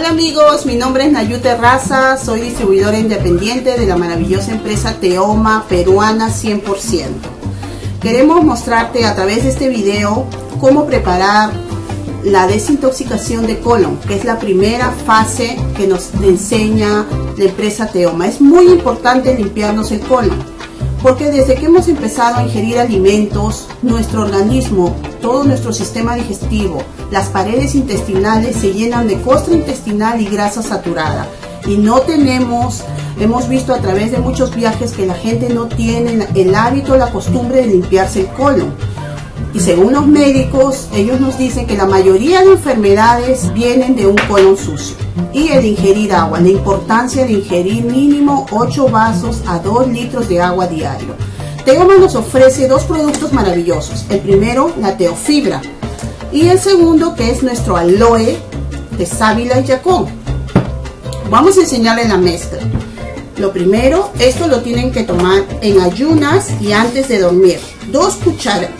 Hola amigos, mi nombre es Nayu Terraza, soy distribuidora independiente de la maravillosa empresa Teoma peruana 100%. Queremos mostrarte a través de este video cómo preparar la desintoxicación de colon, que es la primera fase que nos enseña la empresa Teoma. Es muy importante limpiarnos el colon, porque desde que hemos empezado a ingerir alimentos, nuestro organismo, todo nuestro sistema digestivo, las paredes intestinales se llenan de costra intestinal y grasa saturada. Y no tenemos, hemos visto a través de muchos viajes que la gente no tiene el hábito, la costumbre de limpiarse el colon. Y según los médicos, ellos nos dicen que la mayoría de enfermedades vienen de un colon sucio. Y el ingerir agua, la importancia de ingerir mínimo 8 vasos a 2 litros de agua diario. Teoma nos ofrece dos productos maravillosos. El primero, la teofibra. Y el segundo, que es nuestro aloe de sábila y yacón. Vamos a enseñarle la mezcla. Lo primero, esto lo tienen que tomar en ayunas y antes de dormir. Dos cucharas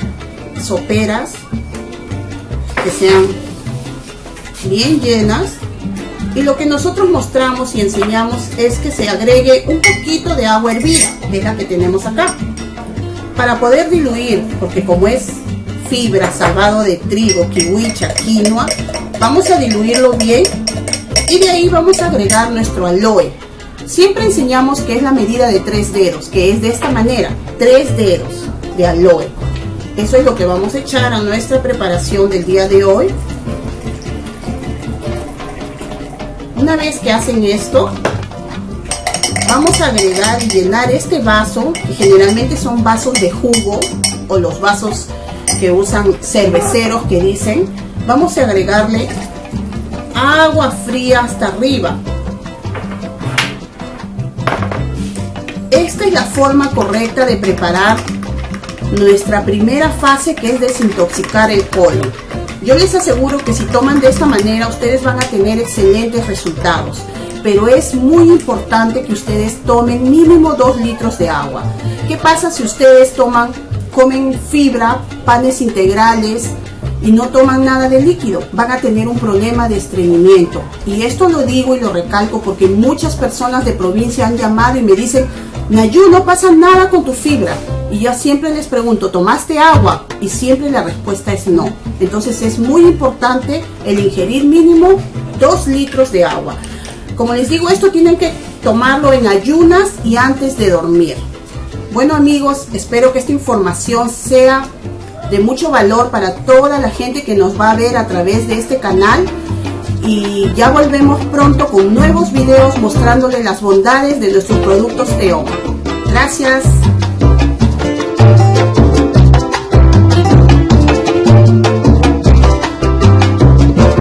soperas que sean bien llenas y lo que nosotros mostramos y enseñamos es que se agregue un poquito de agua hervida, que la que tenemos acá, para poder diluir, porque como es fibra, salvado de trigo, kiwicha, quinoa, vamos a diluirlo bien y de ahí vamos a agregar nuestro aloe. Siempre enseñamos que es la medida de tres dedos, que es de esta manera, tres dedos de aloe. Eso es lo que vamos a echar a nuestra preparación del día de hoy. Una vez que hacen esto, vamos a agregar y llenar este vaso, que generalmente son vasos de jugo o los vasos que usan cerveceros que dicen, vamos a agregarle agua fría hasta arriba. Esta es la forma correcta de preparar nuestra primera fase que es desintoxicar el colon. Yo les aseguro que si toman de esta manera ustedes van a tener excelentes resultados. Pero es muy importante que ustedes tomen mínimo 2 litros de agua. ¿Qué pasa si ustedes toman, comen fibra, panes integrales, y no toman nada de líquido, van a tener un problema de estreñimiento. Y esto lo digo y lo recalco porque muchas personas de provincia han llamado y me dicen, Nayu, no pasa nada con tu fibra. Y yo siempre les pregunto, ¿tomaste agua? Y siempre la respuesta es no. Entonces es muy importante el ingerir mínimo 2 litros de agua. Como les digo, esto tienen que tomarlo en ayunas y antes de dormir. Bueno amigos, espero que esta información sea de mucho valor para toda la gente que nos va a ver a través de este canal y ya volvemos pronto con nuevos videos mostrándole las bondades de nuestros productos Teoma. Gracias.